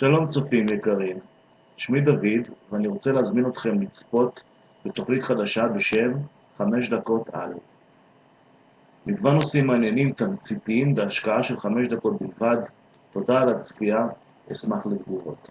שלום צופים יקרים, שמי דוד ואני רוצה להזמין אתכם לצפות בתוכנית חדשה בשם חמש דקות על. מגוון נושאים מעניינים, תמציתיים, בהשקעה של חמש דקות בלבד. תודה על הצפייה, אשמח לתגובות.